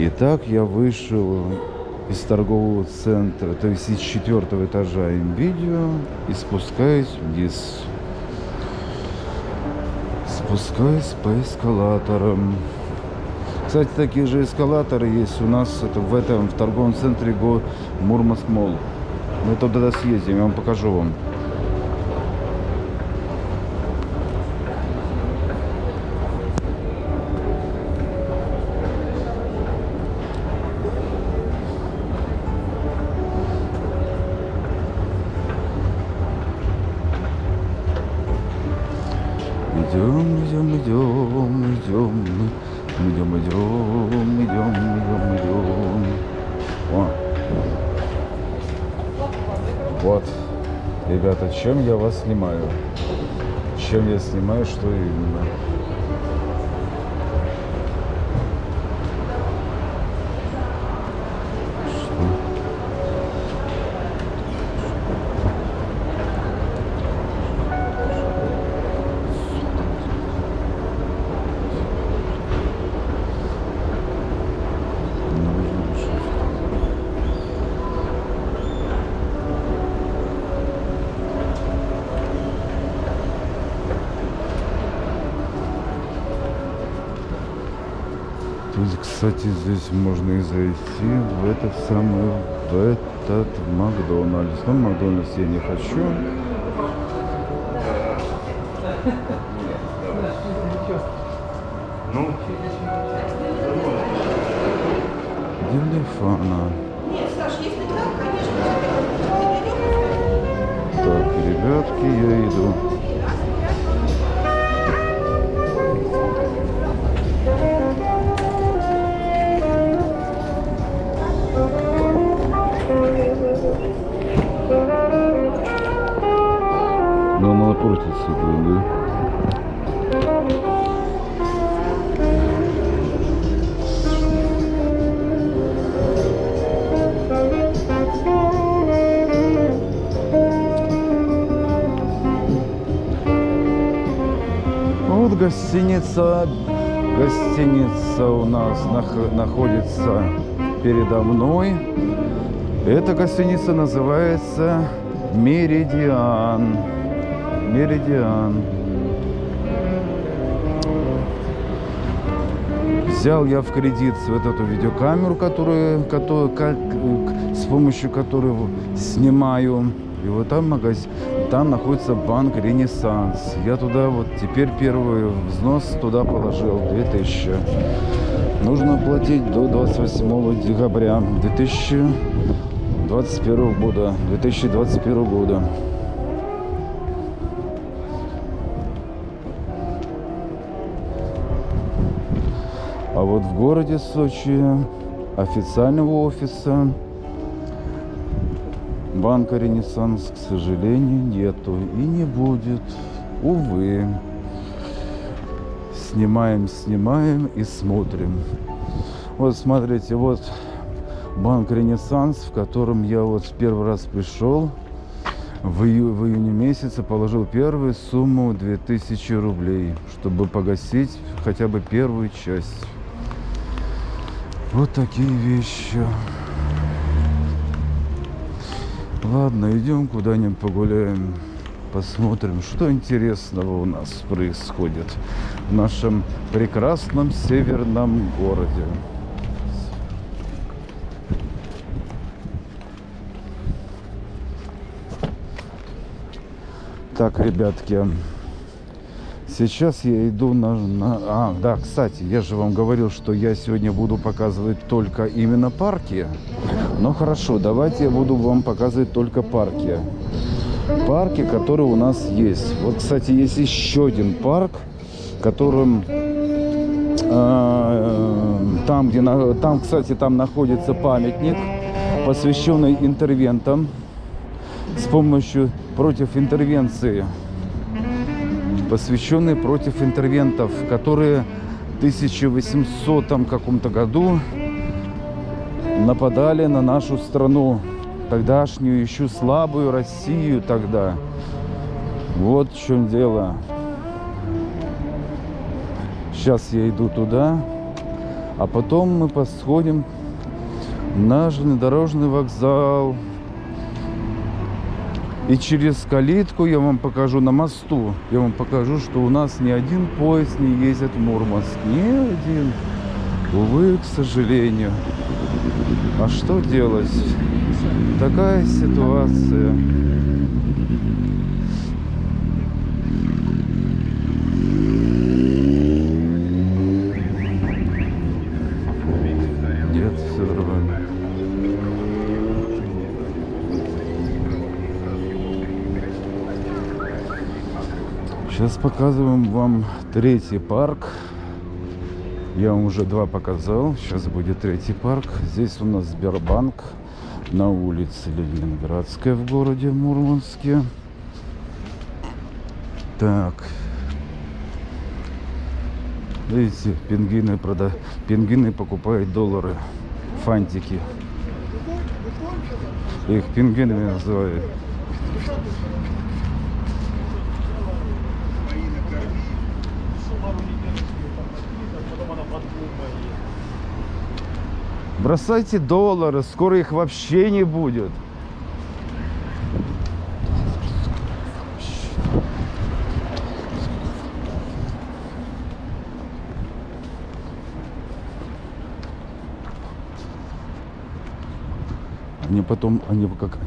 Итак, я вышел из торгового центра, то есть из четвертого этажа видео и спускаюсь вниз. Спускаюсь по эскалаторам. Кстати, такие же эскалаторы есть у нас это, в этом в торговом центре Го Мурманск Молл. Мы туда съездим, я вам покажу вам. Идем, идем, идем, идем, идем, идем, идем, идем, идем. О. Вот, ребята, чем я вас снимаю? Чем я снимаю, что именно? Кстати, здесь можно и зайти в этот самый, в этот Макдональдс. Но Макдональдс я не хочу. Ну, Делефана. Нет, Саш, если так, конечно, Так, ребятки, я иду. Напротив сидит, да? Вот гостиница, гостиница у нас нах- находится передо мной. Эта гостиница называется Меридиан. Меридиан. Взял я в кредит вот эту видеокамеру, которую, которую как, с помощью которой снимаю. И вот там магазин, там находится банк Ренессанс. Я туда вот теперь первый взнос туда положил 2000. Нужно платить до 28 декабря 2021 года. 2021 года. Вот в городе Сочи официального офиса банка Ренессанс, к сожалению, нету и не будет. Увы. Снимаем, снимаем и смотрим. Вот смотрите, вот банк Ренессанс, в котором я вот первый раз пришел в, ию- в июне месяце, положил первую сумму 2000 рублей, чтобы погасить хотя бы первую часть. Вот такие вещи. Ладно, идем куда-нибудь погуляем. Посмотрим, что интересного у нас происходит в нашем прекрасном северном городе. Так, ребятки, сейчас я иду на, на... А, да, кстати, я же вам говорил, что я сегодня буду показывать только именно парки. Ну хорошо, давайте я буду вам показывать только парки. Парки, которые у нас есть. Вот, кстати, есть еще один парк, которым э, там, где там, кстати, там находится памятник, посвященный интервентам с помощью против интервенции, посвященный против интервентов, которые в 1800 там каком-то году нападали на нашу страну, тогдашнюю еще слабую Россию тогда. Вот в чем дело. Сейчас я иду туда. А потом мы посходим на железнодорожный вокзал. И через калитку я вам покажу на мосту. Я вам покажу, что у нас ни один поезд не ездит в Мурманск. Ни один. Увы, к сожалению. А что делать? Такая ситуация. Нет, все нормально. Сейчас показываем вам третий парк. Я вам уже два показал. Сейчас будет третий парк. Здесь у нас Сбербанк на улице Ленинградская в городе Мурманске. Так. Видите, пингвины, прода... пингвины покупают доллары, фантики. Их пингвинами называют. Бросайте доллары, скоро их вообще не будет. Они потом, они как...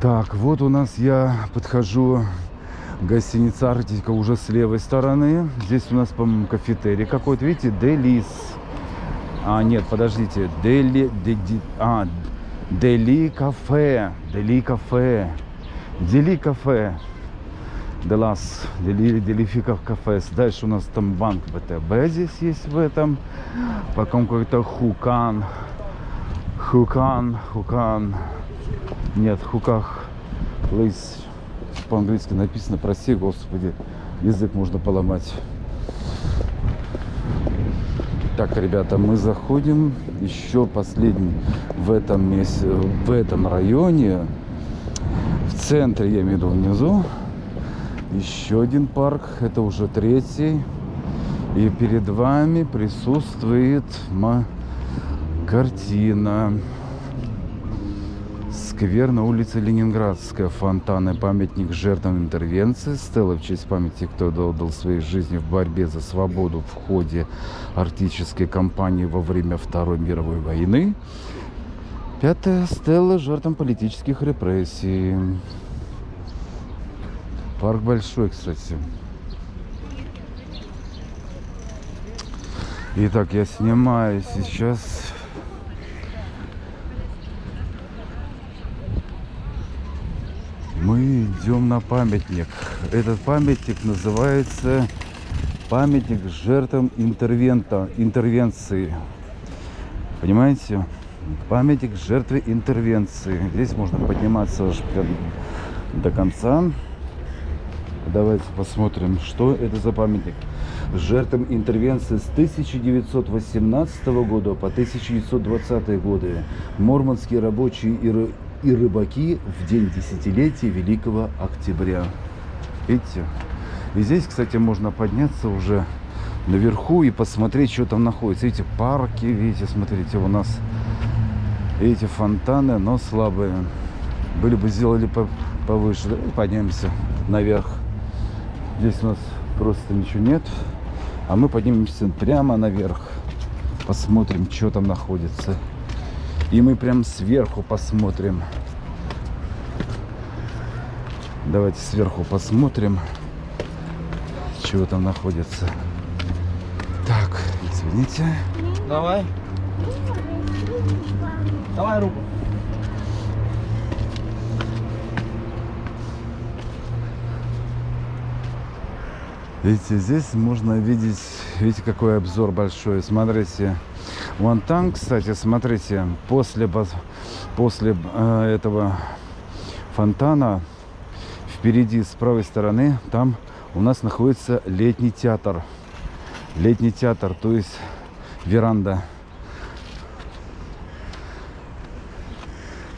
Так, вот у нас я подхожу гостиница Арктика уже с левой стороны. Здесь у нас, по-моему, кафетерий какой-то. Видите, Делис. А, нет, подождите. Дели... Де, де- а, Дели кафе. Дели кафе. Дели кафе. Делас. Дели, Делифика кафе. Дальше у нас там банк ВТБ здесь есть в этом. Потом какой-то Хукан. Хукан. Хукан. Нет, хуках лейс по-английски написано, прости, господи, язык можно поломать. Так, ребята, мы заходим еще последний в этом месте, в этом районе, в центре, я имею в виду внизу, еще один парк, это уже третий. И перед вами присутствует картина. Сквер на улице Ленинградская, фонтаны, памятник жертвам интервенции, стела в честь памяти, кто отдал своей жизни в борьбе за свободу в ходе арктической кампании во время Второй мировой войны. Пятая стела жертвам политических репрессий. Парк большой, кстати. Итак, я снимаю сейчас Мы идем на памятник. Этот памятник называется памятник жертвам интервента, интервенции. Понимаете? Памятник жертве интервенции. Здесь можно подниматься аж до конца. Давайте посмотрим, что это за памятник. Жертвам интервенции с 1918 года по 1920 годы. Мурманские рабочие и, и рыбаки в день десятилетия Великого Октября. Видите? И здесь, кстати, можно подняться уже наверху и посмотреть, что там находится. Видите, парки, видите, смотрите, у нас эти фонтаны, но слабые. Были бы сделали по- повыше. Давай поднимемся наверх. Здесь у нас просто ничего нет. А мы поднимемся прямо наверх. Посмотрим, что там находится. И мы прям сверху посмотрим. Давайте сверху посмотрим, чего там находится. Так, извините. Давай. Давай руку. Видите, здесь можно видеть, видите, какой обзор большой. Смотрите, вон там, кстати, смотрите, после, после э, этого фонтана впереди с правой стороны там у нас находится летний театр. Летний театр, то есть веранда.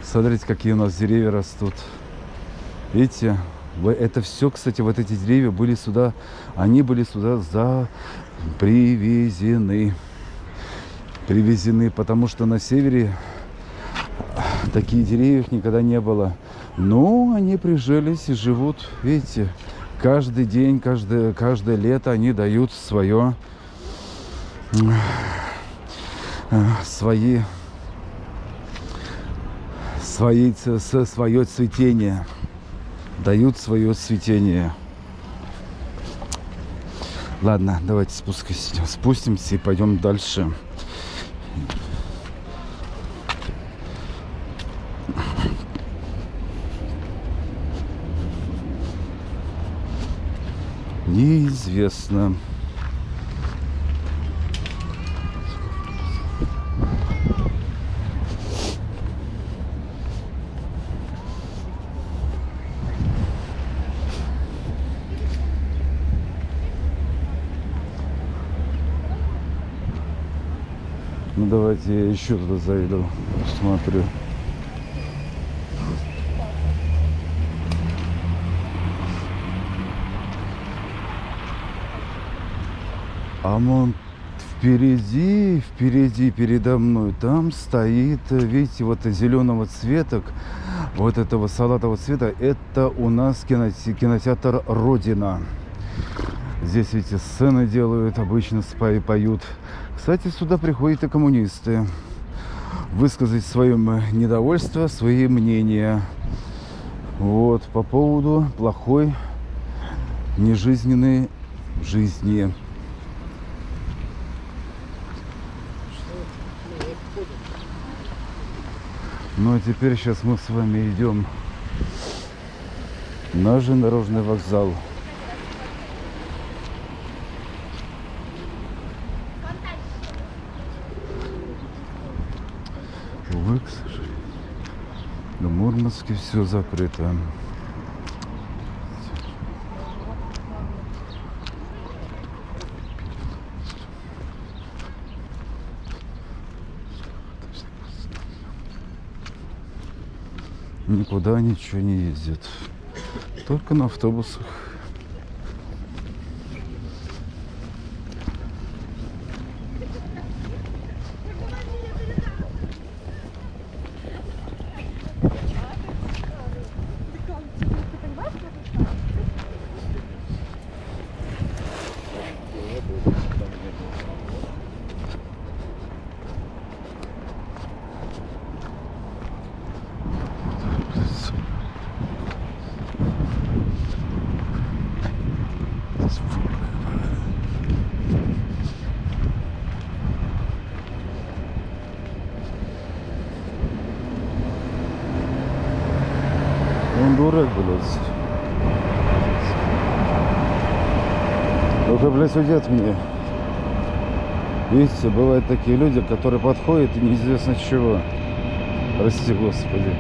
Смотрите, какие у нас деревья растут. Видите, это все, кстати, вот эти деревья были сюда, они были сюда за привезены. Привезены, потому что на севере таких деревьев никогда не было. Но они прижились и живут, видите, каждый день, каждое, каждое лето они дают свое, э, свои, свои, ц- с- свое цветение. Дают свое цветение. Ладно, давайте спускайся, спустимся и пойдем дальше. Неизвестно. Ну давайте я еще туда зайду, посмотрю. А вон впереди, впереди, передо мной, там стоит, э, видите, вот зеленого цвета, вот этого салатового цвета, это у нас киноте- кинотеатр «Родина». Здесь, видите, сцены делают, обычно поют. Кстати, сюда приходят и коммунисты высказать свое недовольство, свои мнения. Вот, по поводу плохой, нежизненной жизни. Ну а теперь сейчас мы с вами идем на железнодорожный вокзал. Увы, к сожалению. В Мурманске все закрыто. Никуда ничего не ездит. Только на автобусах. Он дурак, блядь. Только, блядь, уйди от меня. Видите, бывают такие люди, которые подходят и неизвестно чего. Прости, Господи.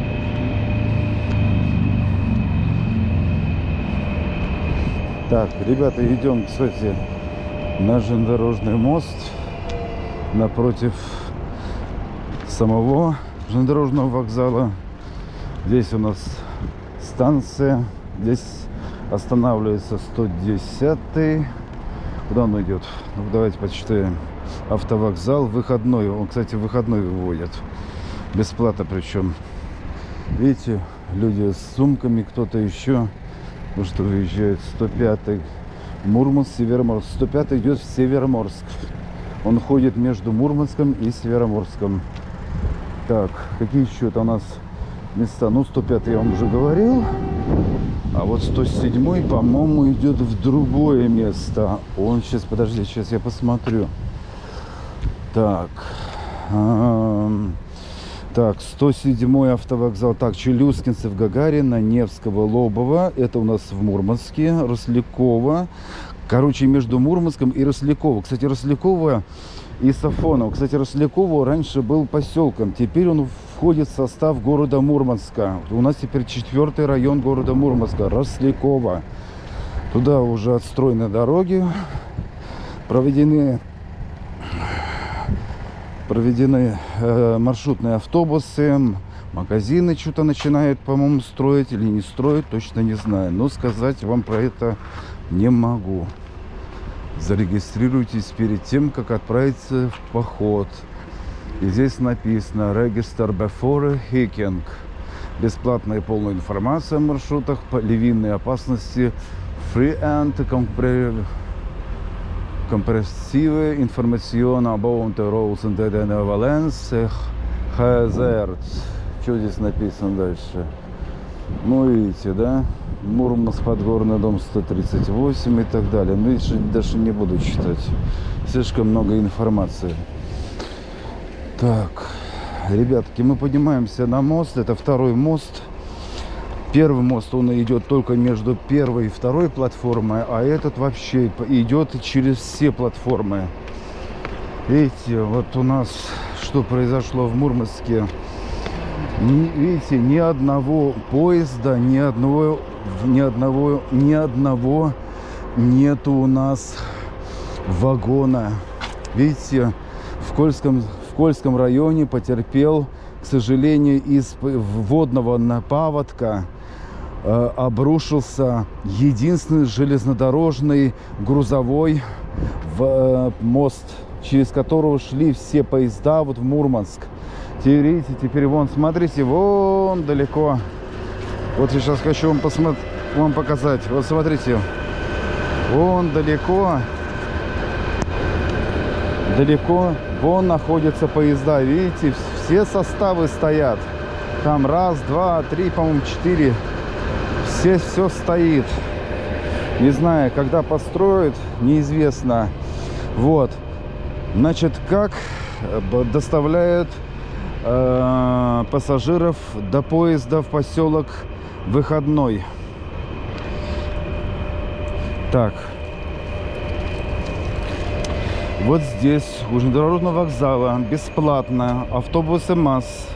Так, ребята, идем, кстати, на железнодорожный мост напротив самого железнодорожного вокзала. Здесь у нас станция. Здесь останавливается 110 Куда он идет? Ну, давайте почитаем. Автовокзал выходной. Он, кстати, выходной выводят. Бесплатно причем. Видите, люди с сумками, кто-то еще. Ну что выезжает 105 Мурманск, Североморск. 105 идет в Североморск. Он ходит между Мурманском и Североморском. Так, какие еще это у нас места? Ну, 105 я вам уже говорил. А вот 107, по-моему, идет в другое место. Он сейчас, подожди, сейчас я посмотрю. Так. Так, 107 автовокзал. Так, Челюскинцев, Гагарина, Невского, Лобова. Это у нас в Мурманске. Рослякова. Короче, между Мурманском и Росляково. Кстати, Росляково и Сафоново. Кстати, Росляково раньше был поселком. Теперь он входит в состав города Мурманска. У нас теперь четвертый район города Мурманска. Росляково. Туда уже отстроены дороги. Проведены проведены э, маршрутные автобусы, Магазины что-то начинают, по-моему, строить или не строить, точно не знаю. Но сказать вам про это не могу. Зарегистрируйтесь перед тем, как отправиться в поход. И здесь написано «Register before hiking». Бесплатная и полная информация о маршрутах по львиной опасности Free and compre- Comprehensive information about the roads and the Valence Hazard. Что здесь написано дальше? Ну, видите, да? Мурманск, Подгорный дом 138 и так далее. Ну, видишь, даже не буду читать. Слишком много информации. Так, ребятки, мы поднимаемся на мост. Это второй мост. Первый мост, он идет только между первой и второй платформой, а этот вообще идет через все платформы. Видите, вот у нас что произошло в Мурманске. Видите, ни одного поезда, ни одного, ни одного, ни одного нету у нас вагона. Видите, в Кольском, в Кольском районе потерпел, к сожалению, из водного напаводка э, обрушился единственный железнодорожный грузовой в, э, мост, через которого шли все поезда вот в Мурманск. Теперь, теперь вон, смотрите, вон далеко. Вот я сейчас хочу вам, вам показать. Вот смотрите, вон далеко, далеко, вон находятся поезда. Видите, все составы стоят. Там раз, два, три, по-моему, четыре. Все, все стоит. Не знаю, когда построят, неизвестно. Вот. Значит, как э, доставляют э, пассажиров до поезда в поселок Выходной. Так. Вот здесь, у железнодорожного вокзала, бесплатно, автобусы МАЗ.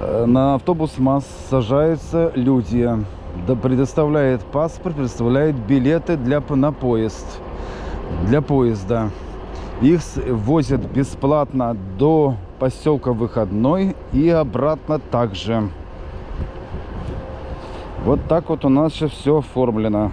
Э, На автобус МАЗ сажаются люди. Да предоставляет паспорт, предоставляет билеты для, на поезд. Для поезда. Их возят бесплатно до поселка Выходной и обратно также. Вот так вот у нас все оформлено.